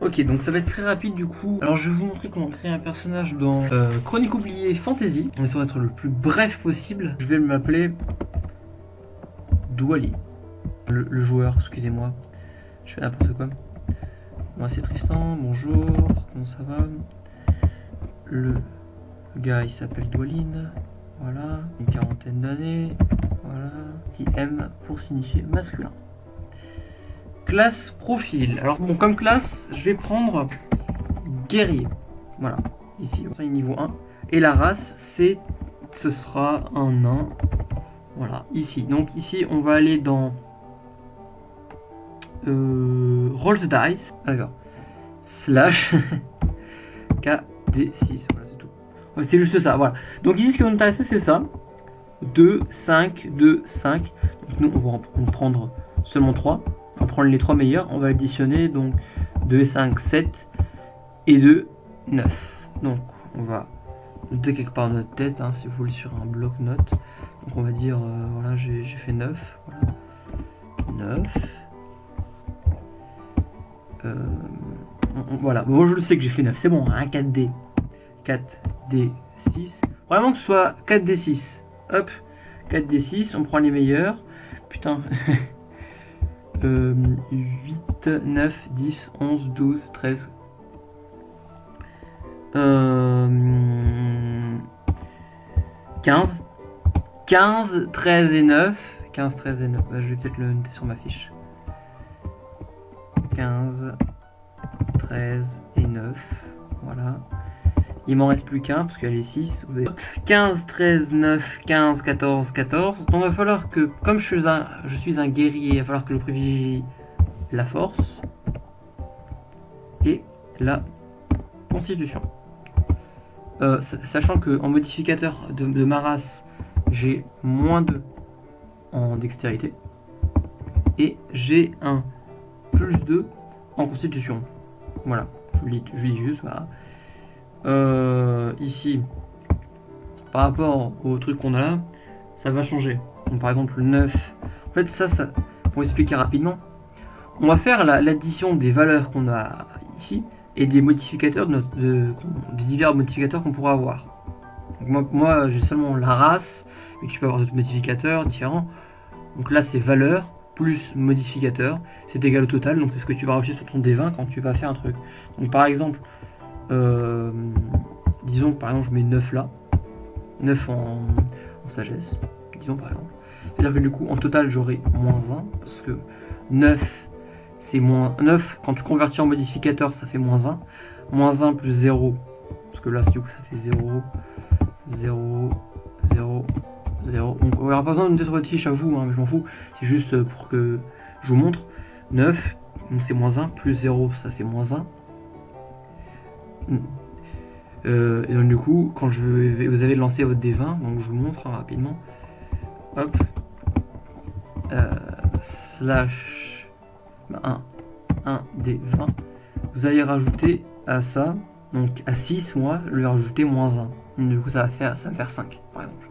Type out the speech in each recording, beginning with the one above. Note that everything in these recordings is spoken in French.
Ok, donc ça va être très rapide du coup. Alors je vais vous montrer comment créer un personnage dans euh, Chronique oubliée Fantasy. On essaie d'être le plus bref possible. Je vais m'appeler Douali. Le, le joueur, excusez-moi. Je fais n'importe quoi. Moi c'est Tristan, bonjour, comment ça va? Le gars il s'appelle Doualine, voilà, une quarantaine d'années, voilà, petit M pour signifier masculin. Classe profil. Alors bon, comme classe, je vais prendre guerrier. Voilà, ici, on niveau 1. Et la race, c'est, ce sera un nain. Voilà, ici. Donc ici, on va aller dans euh, Roll the Dice. D'accord. Slash KD6. Voilà, c'est tout. c'est juste ça, voilà. Donc ici, ce qui va nous intéresser, c'est ça. 2, 5, 2, 5. Donc nous, on va en prendre seulement 3. On va prendre les 3 meilleurs. On va additionner donc 2, 5, 7 et 2, 9. Donc on va noter quelque part notre tête, hein, si vous voulez, sur un bloc-notes. Donc on va dire, euh, voilà, j'ai fait 9. Voilà. 9. Euh, voilà, moi je le sais que j'ai fait 9, c'est bon, hein, 4D. 4D, 6. Vraiment que ce soit 4D6. Hop, 4D6, on prend les meilleurs. Putain. 8, 9, 10, 11, 12, 13. Euh, 15. 15, 13 et 9. 15, 13 et 9. Bah, je vais peut-être le noter sur ma fiche. 15, 13 et 9. Voilà. Il m'en reste plus qu'un parce qu'elle est 6. 15, 13, 9, 15, 14, 14. Donc il va falloir que, comme je suis un, guerrier, il va falloir que je privilégie la force et la constitution. Euh, sachant que en modificateur de, de ma race, j'ai moins 2 en dextérité et j'ai un plus 2 en constitution. Voilà, je lis, je lis juste, voilà. Euh, ici, par rapport au truc qu'on a là, ça va changer. Donc, par exemple, le 9. En fait, ça, ça, pour expliquer rapidement, on va faire l'addition des valeurs qu'on a ici et des modificateurs, de notre, des divers modificateurs qu'on pourra avoir. moi, moi j'ai seulement la race, mais tu peux avoir d'autres modificateurs différents. Donc là, c'est valeur plus modificateur, c'est égal au total, donc c'est ce que tu vas rajouter sur ton D20 quand tu vas faire un truc. Donc par exemple, euh, disons que par exemple je mets 9 là, 9 en, sagesse, disons par exemple. C'est-à-dire que du coup en total j'aurai moins 1, parce que 9 c'est moins 9, quand tu convertis en modificateur ça fait moins 1, moins 1 plus 0, parce que là du coup ça fait 0, 0, 0, 0. Donc on aura pas besoin de votre fiche à vous, hein, mais je m'en fous, c'est juste pour que je vous montre. 9, donc c'est moins 1, plus 0 ça fait moins 1, euh, et donc du coup, quand je vais, vous avez lancé votre D20, donc je vous montre hein, rapidement. Hop. Euh, slash 1, 1 D20. Vous allez rajouter à ça, donc à 6, moi, je vais rajouter moins 1. Donc, du coup, ça va faire, ça va faire 5, par exemple.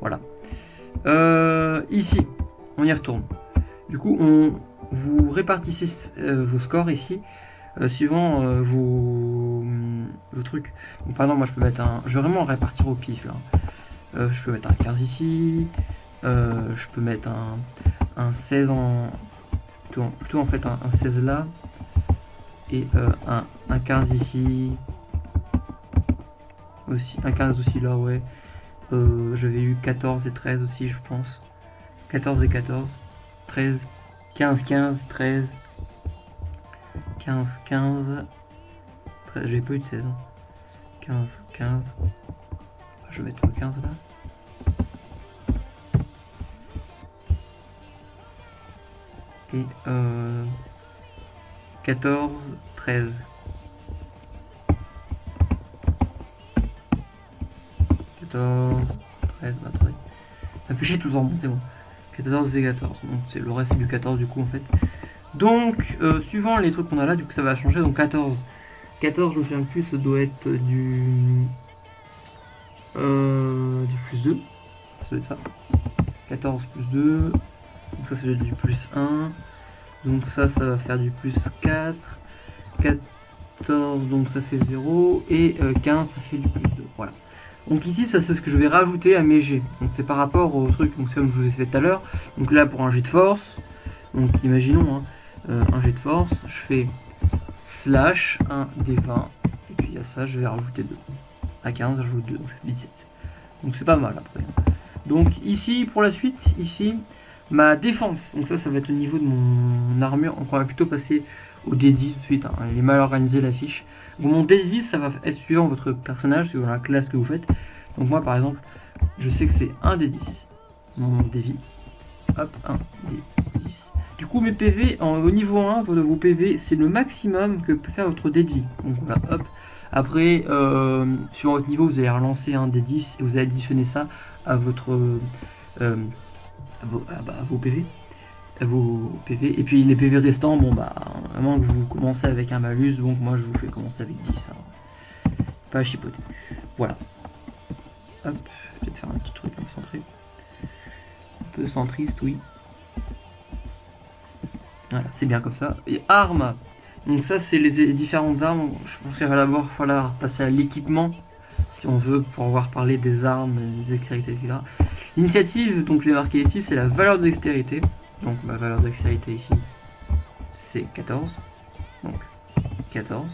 Voilà. Euh, ici, on y retourne. Du coup, on, vous répartissez vos scores ici suivant vos, vos, trucs. Donc, par exemple, moi je peux mettre un. Je vais vraiment répartir au pif là. Euh, je peux mettre un 15 ici. je peux mettre un, un 16 en. Plutôt, en fait un, 16 là. Et un, un 15 ici. Aussi. Un 15 aussi là, ouais. J'avais eu 14 et 13 aussi, je pense. 14 et 14. 13. 15, 15, 13. 15, 15, 13, j'ai pas eu de 16. 15, 15. Je vais mettre le 15 là. Et euh, 14, 13. 14, 13, attendez. Ça fait chier tout en c'est bon. 14 et 14. Donc c'est le reste du 14 du coup en fait. Donc, euh, suivant les trucs qu'on a là, du coup ça va changer. Donc 14. 14, je me souviens plus, ça doit être du... Euh, du plus 2. Ça doit être ça. 14 plus 2. Donc ça, c'est du plus 1. Donc ça, ça va faire du plus 4. 14, donc ça fait 0, et 15, ça fait du plus 2, voilà. Donc ici, ça c'est ce que je vais rajouter à mes G. Donc c'est par rapport au truc, donc comme je vous ai fait tout à l'heure. Donc là, pour un jet de force, donc imaginons, hein, un jet de force, je fais slash 1 des 20, et puis à ça, je vais rajouter 2. À 15, j'ajoute 2, donc je fais 17. Donc c'est pas mal après. Donc ici, pour la suite, ici, ma défense. Donc ça, ça va être au niveau de mon armure. On va plutôt passer au D10 tout de suite. Hein. Il est mal organisé la fiche. Donc mon D10, ça va être suivant votre personnage, suivant la classe que vous faites. Donc moi, par exemple, je sais que c'est un D10. Mon D10. Hop, 1 D10. Du coup, mes PV, au niveau 1 de vos PV, c'est le maximum que peut faire votre D10. Donc voilà, hop. Après, euh, sur votre niveau, vous allez relancer un D10 et vous allez additionner ça à votre euh, à, vos, bah, vos, PV. À. Et puis les PV restants, bon bah, vraiment que vous commencez avec un malus, donc moi je vous fais commencer avec 10. Hein. Pas à chipoter. Voilà. Hop, peut-être faire un petit truc un peu centré. Un peu centriste, oui. Voilà, c'est bien comme ça. Et armes donc ça, c'est les différentes armes. Je pense qu'il va d'abord falloir passer à l'équipement, si on veut pouvoir parler des armes, des dextérités, etc. L'initiative, donc les marqué ici, c'est la valeur de dextérité. Donc ma valeur de dextérité ici, c'est 14. Donc 14.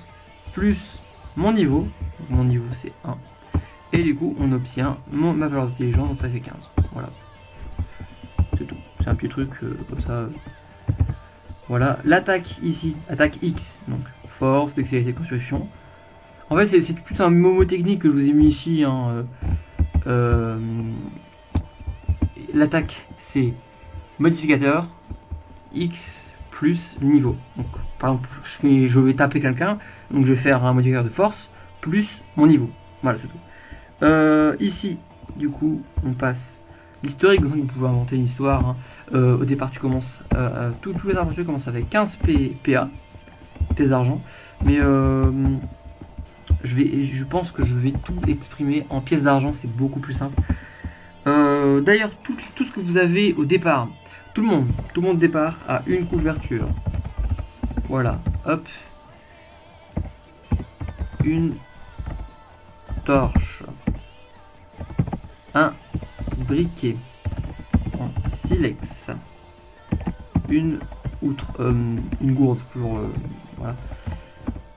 Plus mon niveau. mon niveau c'est 1. Et du coup, on obtient ma valeur d'intelligence, donc ça fait 15. Voilà. C'est tout. C'est un petit truc euh, comme ça. Voilà, l'attaque ici, attaque X, donc force, dextérité, construction. En fait, c'est plus un momo technique que je vous ai mis ici. Hein, euh, euh, l'attaque, c'est modificateur X plus niveau. Donc, par exemple, je, vais taper quelqu'un, donc je vais faire un modificateur de force plus mon niveau. Voilà, c'est tout. Euh, ici, du coup, on passe l'historique, vous pouvez inventer une histoire. Hein. Euh, au départ, tu commences, euh, euh, tous, les aventures commencent avec 15 P, PA, pièces d'argent. Mais je, vais, je pense que je vais tout exprimer en pièces d'argent, c'est beaucoup plus simple. D'ailleurs, tout, tout, ce que vous avez au départ, tout le monde, tout le monde départ a une couverture. Voilà, hop. Une torche. Un briquet en silex, une outre, euh, une gourde pour euh, voilà.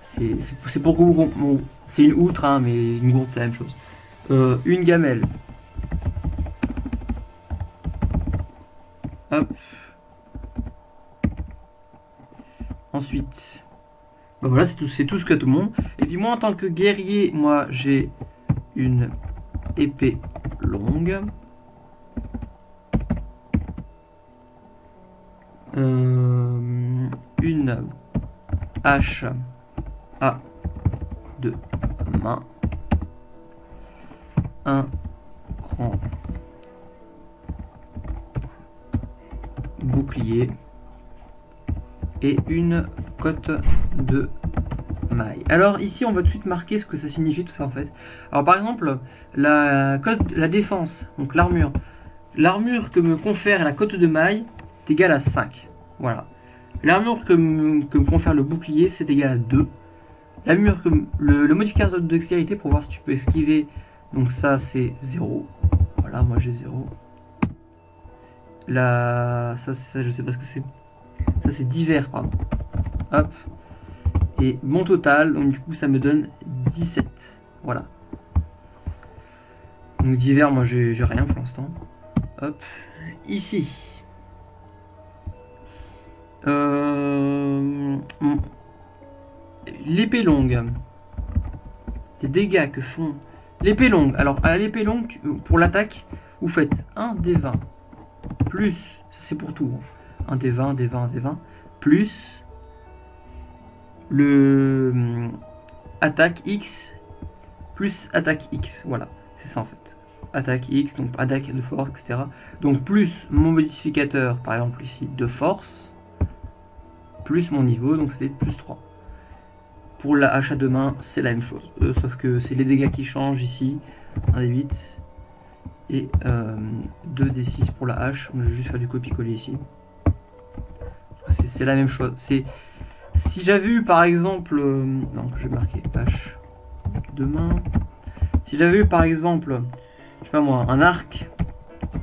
C'est pour vous c'est une outre hein, mais une gourde c'est la même chose. Euh, une gamelle. Ensuite, bah voilà, c'est tout, c'est tout ce que tout le monde. Et puis moi, en tant que guerrier, moi, j'ai une épée longue. Hache à deux mains, un grand bouclier et une cote de maille. Alors ici on va tout de suite marquer ce que ça signifie tout ça en fait. Alors par exemple la cote, la défense, donc l'armure. L'armure que me confère la cote de maille, égal à 5. Voilà. L'armure que, me confère le bouclier, c'est égal à 2. L'armure que le, modificateur de dextérité pour voir si tu peux esquiver, donc ça c'est 0. Voilà, moi j'ai 0. Là, ça, ça je sais pas ce que c'est. Ça c'est divers, pardon. Hop. Et mon total, donc du coup ça me donne 17. Voilà. Donc divers, moi j'ai rien pour l'instant. Hop. Ici, euh, l'épée longue. Les dégâts que font l'épée longue. Alors, à l'épée longue, pour l'attaque, vous faites 1 des 20 plus, c'est pour tout, 1 hein. des 20, des 20, des 20, plus le hum, attaque X plus attaque X. Voilà, c'est ça en fait. Attaque X, donc attaque de force, etc. Donc plus mon modificateur, par exemple ici, de force, plus mon niveau, donc ça fait plus 3. Pour la hache à deux mains, c'est la même chose. Euh, sauf que c'est les dégâts qui changent ici. 1 des 8 et 2 des 6 pour la hache. je vais juste faire du copier-coller ici. C'est la même chose. C'est si j'avais eu par exemple... Euh, non, je vais marquer H demain. Si j'avais eu par exemple, je sais pas moi, un arc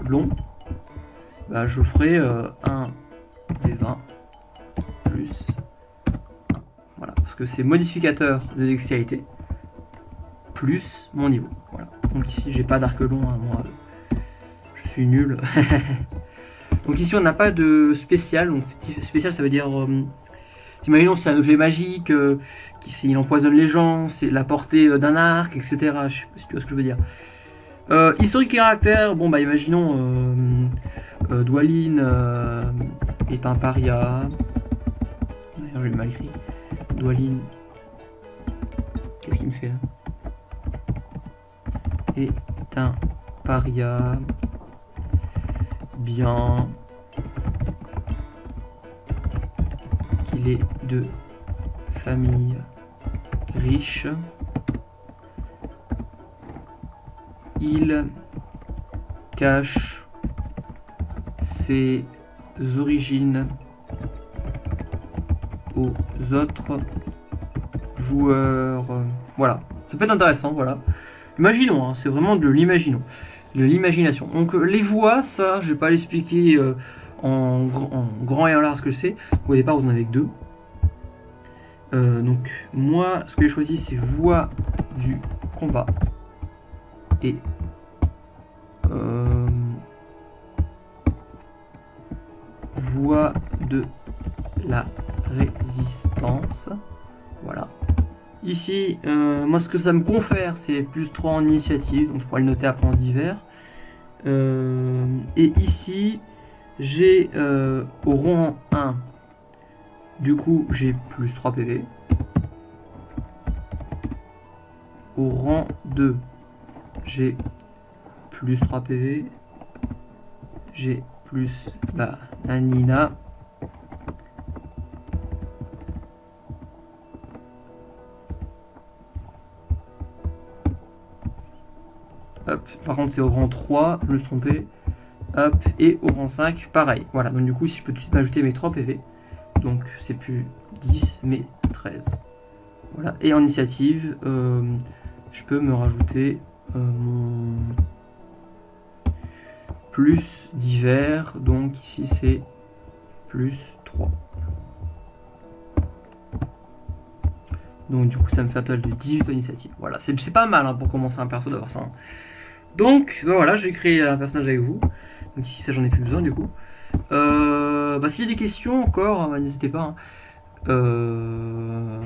long, bah, je ferais euh, un des 20 plus 1. Voilà, parce que c'est modificateur de dextérité plus mon niveau. Voilà. Donc ici, j'ai pas d'arc long, hein, moi, je suis nul. donc ici, on n'a pas de spécial. Donc spécial, ça veut dire... Euh, Imaginons c'est un objet magique, euh, qui il empoisonne les gens, c'est la portée euh, d'un arc, etc. Je sais pas si tu vois ce que je veux dire. Historique caractère, bon bah imaginons euh, est un paria. D'ailleurs j'ai mal écrit. Dwalin. Qu'est-ce qu'il me fait là? Est un paria. Bien. Qu'il est de famille riche. Il cache ses origines autres joueurs. Voilà, ça peut être intéressant, voilà. Imaginons, hein, c'est vraiment de l'imaginons, de l'imagination. Donc les voix, ça, je vais pas l'expliquer euh, en, grand et en large ce que c'est. Au départ, vous en avez que deux. Euh, donc moi, ce que j'ai choisi, c'est voix du combat et euh, voix de la résistance. Voilà. Ici, euh, moi ce que ça me confère, c'est plus 3 en initiative, donc je pourrais le noter après en divers. et ici, j'ai au rang 1 du coup, j'ai plus 3 PV. Au rang 2, j'ai plus 3 PV. J'ai plus la Nina. Par contre c'est au rang 3, je me suis trompé. Hop, et au rang 5, pareil. Voilà, donc du coup, si je peux tout de suite m'ajouter mes 3 PV donc c'est plus 10 mais 13 voilà et en initiative euh, je peux me rajouter euh, mon plus divers donc ici c'est plus 3 donc du coup ça me fait un total de 18 initiatives voilà c'est pas mal hein, pour commencer un perso d'avoir ça hein. Donc ben voilà j'ai créé un personnage avec vous donc ici ça j'en ai plus besoin du coup euh, bah, S'il y a des questions encore, hein, bah, n'hésitez pas. Hein. Euh...